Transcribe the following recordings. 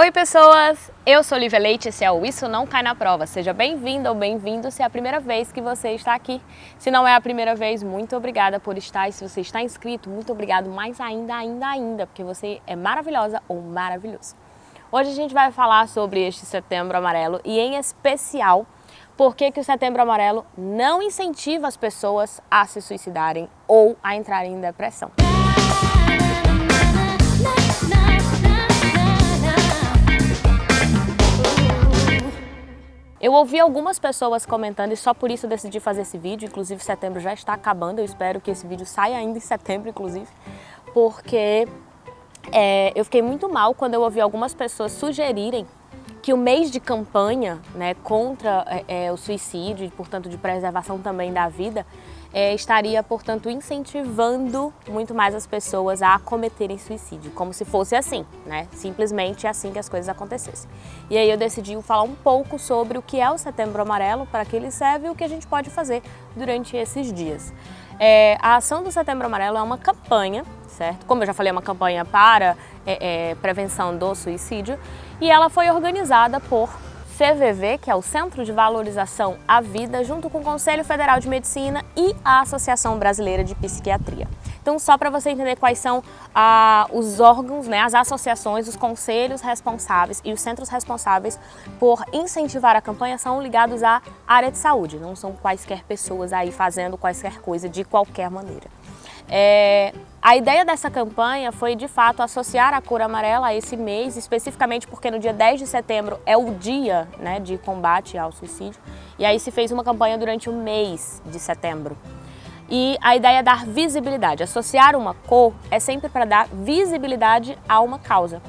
Oi pessoas, eu sou Lívia Leite, esse é o Isso Não Cai Na Prova. Seja bem-vindo ou bem-vindo se é a primeira vez que você está aqui. Se não é a primeira vez, muito obrigada por estar. E se você está inscrito, muito obrigado mais ainda, ainda, ainda, porque você é maravilhosa ou maravilhoso. Hoje a gente vai falar sobre este Setembro Amarelo e em especial por que, que o Setembro Amarelo não incentiva as pessoas a se suicidarem ou a entrarem em depressão. Eu ouvi algumas pessoas comentando e só por isso decidi fazer esse vídeo, inclusive setembro já está acabando, eu espero que esse vídeo saia ainda em setembro, inclusive, porque é, eu fiquei muito mal quando eu ouvi algumas pessoas sugerirem que o mês de campanha né, contra é, é, o suicídio e, portanto, de preservação também da vida, é, estaria, portanto, incentivando muito mais as pessoas a cometerem suicídio, como se fosse assim, né? Simplesmente assim que as coisas acontecessem. E aí eu decidi falar um pouco sobre o que é o Setembro Amarelo, para que ele serve e o que a gente pode fazer durante esses dias. É, a ação do Setembro Amarelo é uma campanha, certo? Como eu já falei, é uma campanha para é, é prevenção do suicídio e ela foi organizada por CVV, que é o Centro de Valorização à Vida, junto com o Conselho Federal de Medicina e a Associação Brasileira de Psiquiatria. Então, só para você entender quais são ah, os órgãos, né, as associações, os conselhos responsáveis e os centros responsáveis por incentivar a campanha são ligados à área de saúde, não são quaisquer pessoas aí fazendo quaisquer coisa de qualquer maneira. É, a ideia dessa campanha foi, de fato, associar a cor amarela a esse mês, especificamente porque no dia 10 de setembro é o dia né, de combate ao suicídio, e aí se fez uma campanha durante o mês de setembro. E a ideia é dar visibilidade. Associar uma cor é sempre para dar visibilidade a uma causa.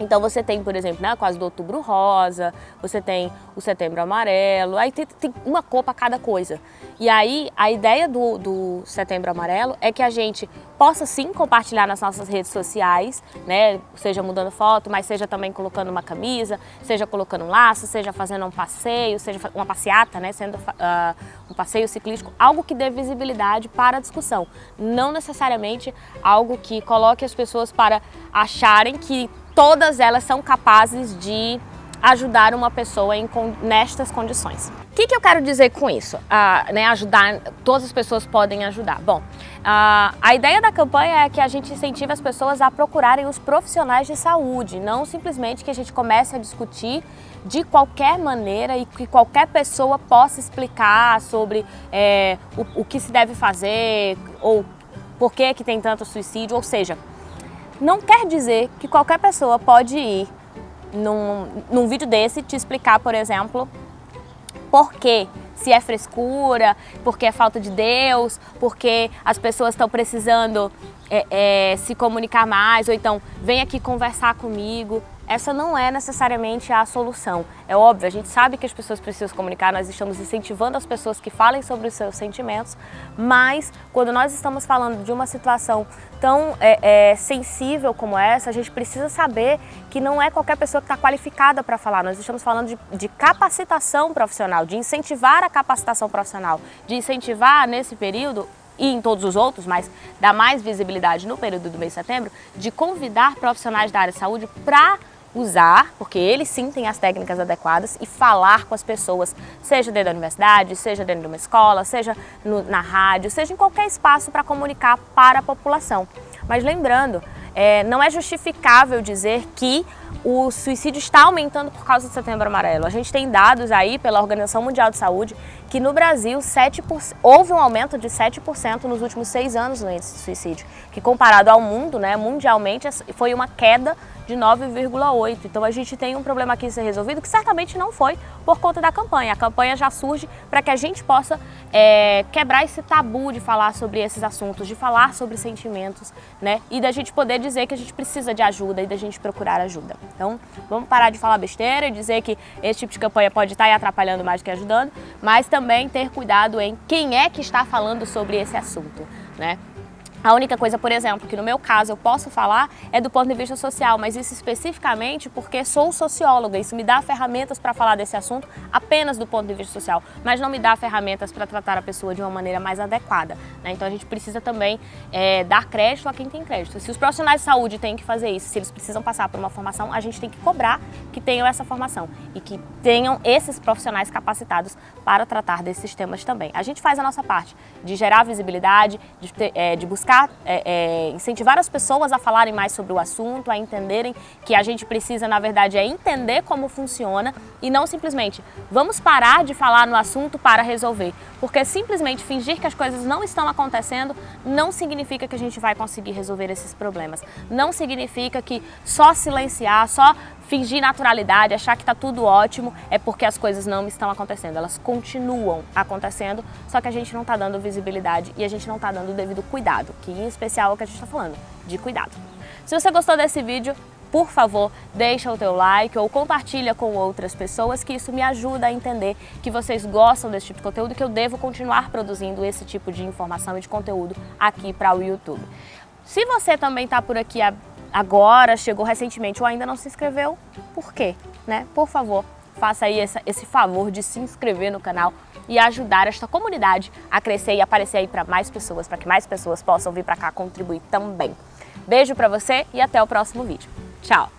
Então você tem, por exemplo, né, quase do outubro rosa, você tem o setembro amarelo, aí tem, tem uma cor para cada coisa. E aí a ideia do, do setembro amarelo é que a gente possa sim compartilhar nas nossas redes sociais, né, seja mudando foto, mas seja também colocando uma camisa, seja colocando um laço, seja fazendo um passeio, seja uma passeata, né, sendo uh, um passeio ciclístico, algo que dê visibilidade para a discussão, não necessariamente algo que coloque as pessoas para acharem que todas elas são capazes de ajudar uma pessoa em, nestas condições. O que, que eu quero dizer com isso? Ah, né, ajudar, todas as pessoas podem ajudar. Bom, ah, a ideia da campanha é que a gente incentive as pessoas a procurarem os profissionais de saúde, não simplesmente que a gente comece a discutir de qualquer maneira e que qualquer pessoa possa explicar sobre é, o, o que se deve fazer ou por que, que tem tanto suicídio, ou seja, não quer dizer que qualquer pessoa pode ir num, num vídeo desse te explicar, por exemplo, por quê, se é frescura, porque é falta de Deus, porque as pessoas estão precisando é, é, se comunicar mais, ou então vem aqui conversar comigo essa não é necessariamente a solução. É óbvio, a gente sabe que as pessoas precisam se comunicar, nós estamos incentivando as pessoas que falem sobre os seus sentimentos, mas quando nós estamos falando de uma situação tão é, é, sensível como essa, a gente precisa saber que não é qualquer pessoa que está qualificada para falar. Nós estamos falando de, de capacitação profissional, de incentivar a capacitação profissional, de incentivar nesse período e em todos os outros, mas dá mais visibilidade no período do mês de setembro, de convidar profissionais da área de saúde para usar, porque eles sim têm as técnicas adequadas, e falar com as pessoas, seja dentro da universidade, seja dentro de uma escola, seja no, na rádio, seja em qualquer espaço para comunicar para a população. Mas lembrando, é, não é justificável dizer que o suicídio está aumentando por causa do Setembro Amarelo. A gente tem dados aí pela Organização Mundial de Saúde que no Brasil 7%, houve um aumento de 7% nos últimos seis anos no índice de suicídio, que comparado ao mundo, né, mundialmente, foi uma queda de 9,8. Então a gente tem um problema aqui a ser resolvido que certamente não foi por conta da campanha. A campanha já surge para que a gente possa é, quebrar esse tabu de falar sobre esses assuntos, de falar sobre sentimentos, né? E da gente poder dizer que a gente precisa de ajuda e da gente procurar ajuda. Então vamos parar de falar besteira e dizer que esse tipo de campanha pode estar atrapalhando mais do que ajudando, mas também ter cuidado em quem é que está falando sobre esse assunto, né? A única coisa, por exemplo, que no meu caso eu posso falar é do ponto de vista social, mas isso especificamente porque sou socióloga, isso me dá ferramentas para falar desse assunto apenas do ponto de vista social, mas não me dá ferramentas para tratar a pessoa de uma maneira mais adequada. Né? Então a gente precisa também é, dar crédito a quem tem crédito. Se os profissionais de saúde têm que fazer isso, se eles precisam passar por uma formação, a gente tem que cobrar que tenham essa formação e que tenham esses profissionais capacitados para tratar desses temas também. A gente faz a nossa parte de gerar visibilidade, de, é, de buscar buscar é, é, incentivar as pessoas a falarem mais sobre o assunto, a entenderem que a gente precisa, na verdade, é entender como funciona e não simplesmente vamos parar de falar no assunto para resolver. Porque simplesmente fingir que as coisas não estão acontecendo não significa que a gente vai conseguir resolver esses problemas. Não significa que só silenciar, só fingir naturalidade, achar que está tudo ótimo, é porque as coisas não estão acontecendo. Elas continuam acontecendo, só que a gente não está dando visibilidade e a gente não está dando o devido cuidado, que em especial é o que a gente está falando, de cuidado. Se você gostou desse vídeo, por favor, deixa o teu like ou compartilha com outras pessoas, que isso me ajuda a entender que vocês gostam desse tipo de conteúdo e que eu devo continuar produzindo esse tipo de informação e de conteúdo aqui para o YouTube. Se você também está por aqui agora, chegou recentemente ou ainda não se inscreveu, por quê? Né? Por favor, faça aí essa, esse favor de se inscrever no canal e ajudar esta comunidade a crescer e aparecer aí para mais pessoas, para que mais pessoas possam vir para cá contribuir também. Beijo para você e até o próximo vídeo. Tchau!